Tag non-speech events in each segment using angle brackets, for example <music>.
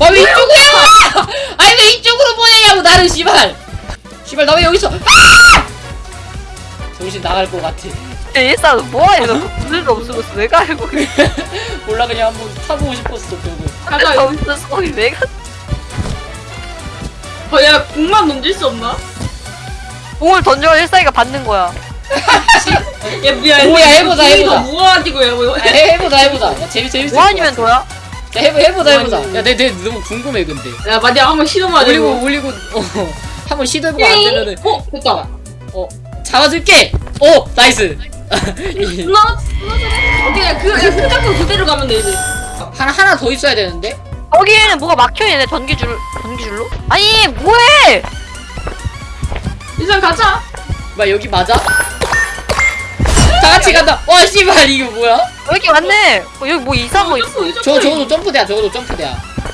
아 왜 이쪽으로 와 아니 왜 이쪽으로 보내냐고 나를 씨발 씨발 나 왜 여기 있어 아! 정신 나갈 것 같아 일산 뭐야 이거 무슨 없으면서 내가 알고 <laughs> 몰라 그냥 한번 타보고 싶었어 결국 가자. 없어서 거기 내가 어, 야, 공만 던질 수 없나? 공을 던져 일산이가 받는 거야 야, 미안. 오야, 해보자, 해보자. 야, 뭐. 아, 해, 해보자 해보자 야, 재밌 재밌을 뭐것 아니면. 도야? 야, 해보, 해보자 해보자 뭐 야 내 내 너무 궁금해 근데 야, 마디야, 한번 시도만 올리고. 올리고 어 한번 시도해보고 안 되면은 어, 됐다. 어 잡아줄게 오 nice <laughs> 나, 오케이, 야, 그, 야, 그 잡고 그대로 가면 되지. 하나 하나 더 있어야 되는데 거기에는 뭐가 막혀있네 전기줄 전기줄로? 아니 뭐해 일단 가자. 뭐 여기 맞아? 다 같이 간다. 와 씨발 이거 뭐야? 여기 왔네? 어, 여기 뭐 이상한 거 있어. 저 저거도 점프대야 저거도 점프대야.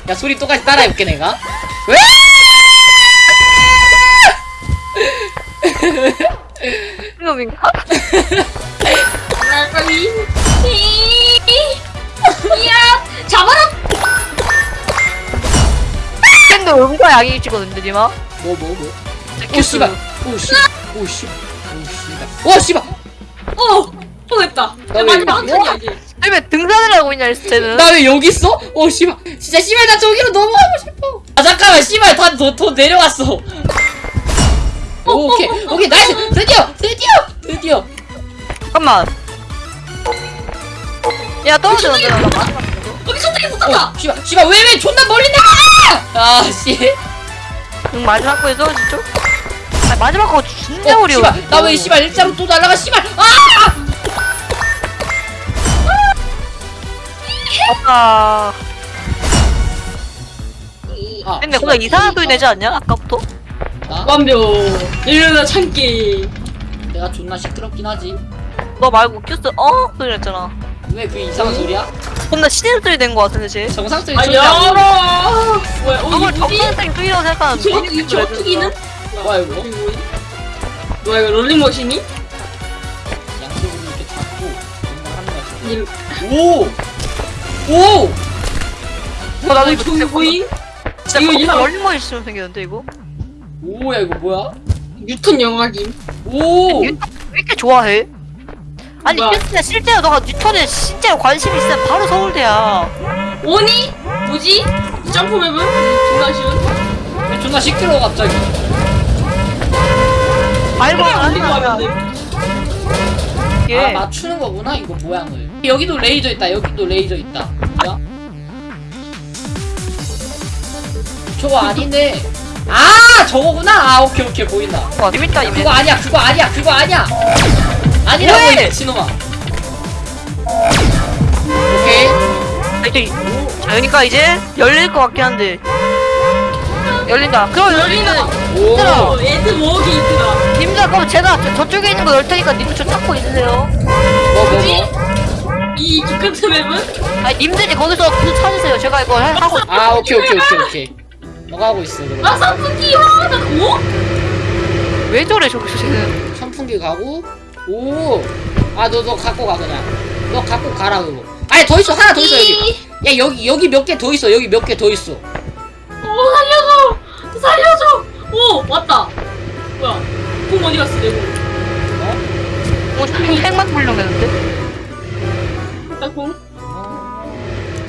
야 소리 똑같이 따라해볼게 내가. 왜? 이야, 잡아라. 근데 음과 양이 찍거든요 니마? 뭐 뭐 뭐? 오 씨발. 오 씨발 오 씨발. 오 씨발. 오 씨발 어, 어, 됐다. 나 왜 마지막 한 턴이야, 이제. 왜 등산을 하고 있냐 쟤는. 나 왜 여기 있어? 오 씨발. 진짜 씨발 나 저기로 넘어가고 싶어. 아 잠깐만. 씨발 다 더 내려갔어. 오, 오케이. 오케이. nice. 드디어. 드디어. 드디어. 잠깐만. 야 떨어져. 떨어져 여기 손등에 붙었다. 어 씨발. 씨발 왜왜 존나 멀리 나가 아씨. 응 마지막 거에 떨어지죠? 아 마지막 거 진짜 어, 어려워 씨발 나왜 씨발 일자로 또 날라가 씨발 아 아까 아, 근데 씨발. 뭔가 이상한 소리 내지 않냐 아까부터? 나? 완벽. 이러다 참기. 내가 존나 시끄럽긴 하지 너 말고 큐스 어? 소리 냈잖아 왜그 이상한 소리야? 겁나 신음 소리 낸거 같은데 쟤 정상 소리 아, 소리 나고 열어. 뭐야, 어, 이 뭐지? 정상적인 소리라고 생각하는데 저, 이 저투기는? 뭐야 이거? 뭐야, 이거 롤링머신이? 양쪽으로 이렇게 잡고 뭔가 하는 거야 이- 오! 오! 어, 나도 이거 보인? 진짜 이거 이상- 멀리멀리 있으면 생겼는데 이거? 오야 이거 뭐야? 뉴턴 영화김. 오! 뉴턴 왜 이렇게 좋아해? 아니 뭐야? 실제로 너가 뉴턴에 진짜로 관심 있으면 바로 서울대야 오니? 뭐지? 이 점프 맵은? 존나 쉬운? 왜 존나 시끄러워 갑자기 하는 하면 거야. 돼. 아 이게 맞추는 거구나 이거 모양을. 여기도 레이저 있다 여기도 레이저 있다. 뭐야? 저거 아니네 아 저거구나. 아 오케이 오케이 보인다. 와 재밌다 이미 그거 아니야 그거 아니야 그거 아니야. 아니라고 이 왜? 미친놈아. 오케이. 이제 자 그러니까 이제 열릴 것 같긴 한데. 열린다. 그럼 열리면 오 어, 애드 모으기 있더라. 님들 그럼 제가 저, 저쪽에 있는 거열 테니까 님들 저 찾고 있으세요 뭐, 뭐, 뭐지? 뭐. 이 기껏트 맵은? 아니 님들이 거기서 그 찾으세요 제가 이거 해- 하고 아 오케이 오케이 오케이 오케이 <laughs> 너가 하고 있어 그럼 아, 선풍기! 와, 나 뭐? 왜 저래 저기서 쟤는 선풍기 가고 오아 너 너 갖고 가 그냥 너 갖고 가라 그거 아니 더 있어 하나 더 있어 여기 야 여기 여기 몇 개 더 있어 여기 몇 개 더 있어 오, 살려줘! 살려줘! 오, 왔다. 뭐야? 공 어디 갔어, 내 공? 뭐 핵만 불려겠는데 나 공?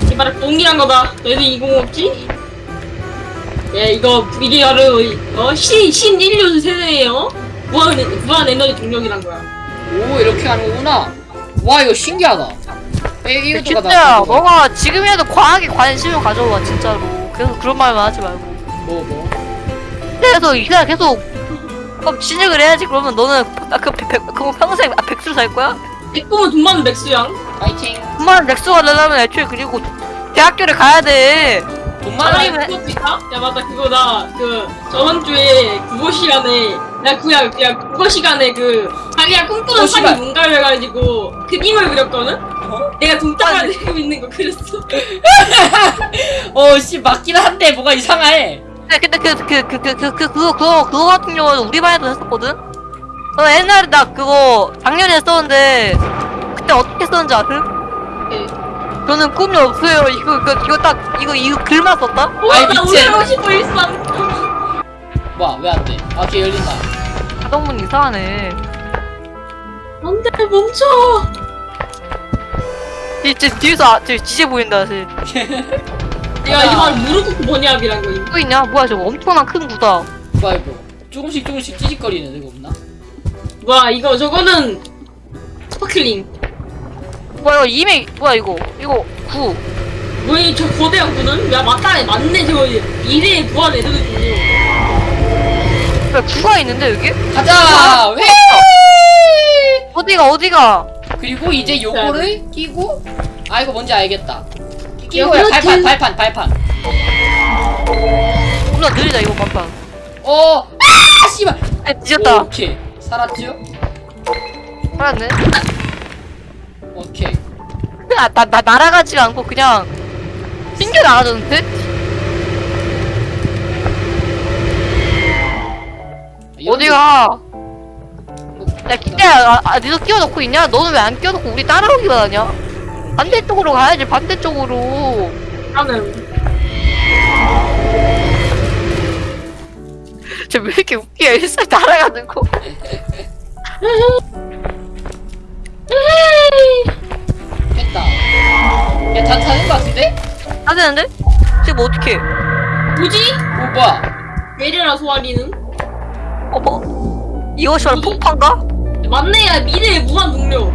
제발 공이란 거다. 너희들 이공 없지? 예, 이거 이게 바로 어, 신, 신 인류 세대예요. 무한, 에- 무한 에너지 동력이란 거야. 오 이렇게 하는 거구나 와 이거 신기하다 빼기가 진짜 너가 지금이라도 과학에 관심을 가져봐 진짜로 계속 그런 말만 하지 말고 뭐 뭐 그래서 이사 계속 그럼 진역을 해야지 그러면 너는 아, 그, 백, 그거 평생 아, 백수로 살 거야? 백공은 돈 많은 백수양. 파이팅 정말 백수가 되려면 애초에 그리고 대학교를 가야 돼돈 그거 있다? 야, 맞다. 그거 나, 그, 저번 주에 국어 시간에, 나 그냥, 그냥 국어 시간에 그, 자기가 꿈꾸는 어, 삶이 씨발. 뭔가를 해가지고, 그림을 그렸거든? 어? 내가 동탁을 아니. <laughs> 들고 있는 거 그렸어. <laughs> 어 씨 맞긴 한데 뭐가 이상해 근데 근데 그 그 그 그 그 그 그거 그거 그거 같은 경우는 우리 반에도 했었거든 저 옛날에 나 그거 작년에 했었는데 그때 어떻게 썼는지 아세요? 네. 저는 꿈이 없어요. 이거 이거 이거 딱 이거 이거 글만 썼다? 와, 나 미친. 올라가고 싶어 일산. 뭐야 왜 안 돼? 아 걔 열린다. 자동문 이상하네. 안돼 멈춰. 진짜 뒤에서 아, 저 지제 보인다. 쟤. 내 <laughs> 가이말 무릎 번역이란 거임. 또 있냐? 뭐야 저거 엄청난 큰 구다. 뭐야 이거? 조금씩 조금씩 찌직거리는 이거 없나? 와 이거 저거는 스파클링. 뭐야 이거 이메 뭐야 이거 이거 구. 뭐야 저 거대한 구는? 야 맞다네 맞네 저거 미래의 부활 애들이군요. 뭐야 구가 있는데 여기? 가자! 회! 어디가 어디가? 그리고 이제 요거를 끼고 아 이거 뭔지 알겠다. 요거를 발판 끼- 발판 발판. 겁나 느리다 이거 만판. 어! 아 씨발! 아 뒤졌다. 오케이 살았죠? 살았네. 오케이. 아, 나, 나 날아가지가 않고 그냥 튕겨 나가던데? 어디가? 야 기태야 아, 아 니도 끼워놓고 있냐? 너는 왜 안 끼워놓고 우리 따라오기만 하냐? 반대쪽으로 가야지 반대쪽으로 나는 <laughs> 쟤왜 이렇게 웃기야 일살 날아가는 거 됐다. 야다 타는 거 같은데? 안 되는데? 지금 어떡해 뭐지? 오 뭐야? 메리라 소아리는? 어머 이거 씨발 폭파인가? 맞네 야 미래의 무한 동력.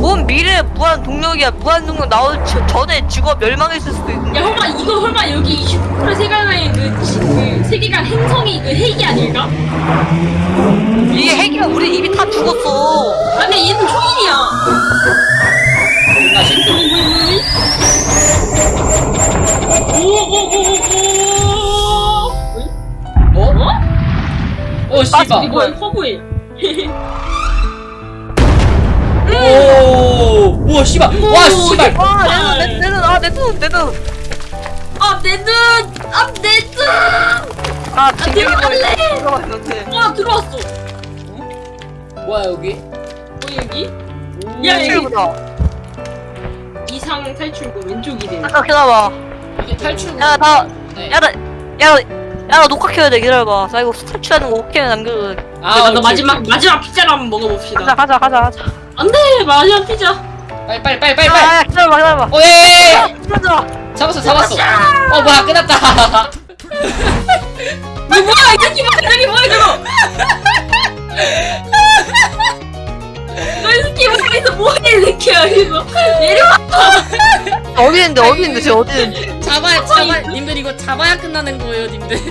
뭔 미래 무한 동력이야 무한 동력 나올 저, 전에 직업 멸망했을 수도 있는데 야 설마 이거 설마 여기 슈퍼 세계관의 그, 지- 그 세계관 행성이 그 핵이 아닐까? 이게 핵이면 우리 이미 다 죽었어 아니 얘는 초인이야. 나 진짜. 오오오오오. 어? 어? 어 씨발. 이거 허브에. <laughs> 오! 우와 씨발. 와 씨발. 와내눈내눈 아 내 눈 내 눈 아 내 눈! 아 내 눈! 아 진격이 들어갈래! 들어가 있는데 와 들어왔어. 뭐야 여기? 뭐 여기? 오. 야, 여기. 탈출구다 이상 탈출구 왼쪽이래. 잠깐 기다려봐 이게 탈출. 야, 나- 네. 야나 야야 나 녹화 켜야 돼 기다려봐 나 이거 탈출하는 거 오케이 남겨줘 아, 오케이, 마지막. 마지막 피자를 한번 가자 먹어봅시다. 가자 가자 가자 안돼 마지막 피자. 빨리 빨리 빨리 빨리 빨리. 아 기다려봐 기다려봐 오 예. 예, 예. 기다려봐 잡았어 잡았어. 어 뭐야 끝났다. 뭐 뭐야 이 새끼 뭐야 이 새끼 뭐야 저거? 너이 새끼 뭐야 이거 뭐야 이 새끼야 이거 내려와. 어디 있는데 어디 있는데 쟤 어디 있는데 잡아야 잡아. 님들 이거 잡아야 끝나는 거예요 님들. <laughs>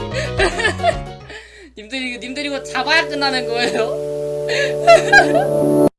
님들 이거 님들 이거 잡아야 끝나는 거예요. <laughs>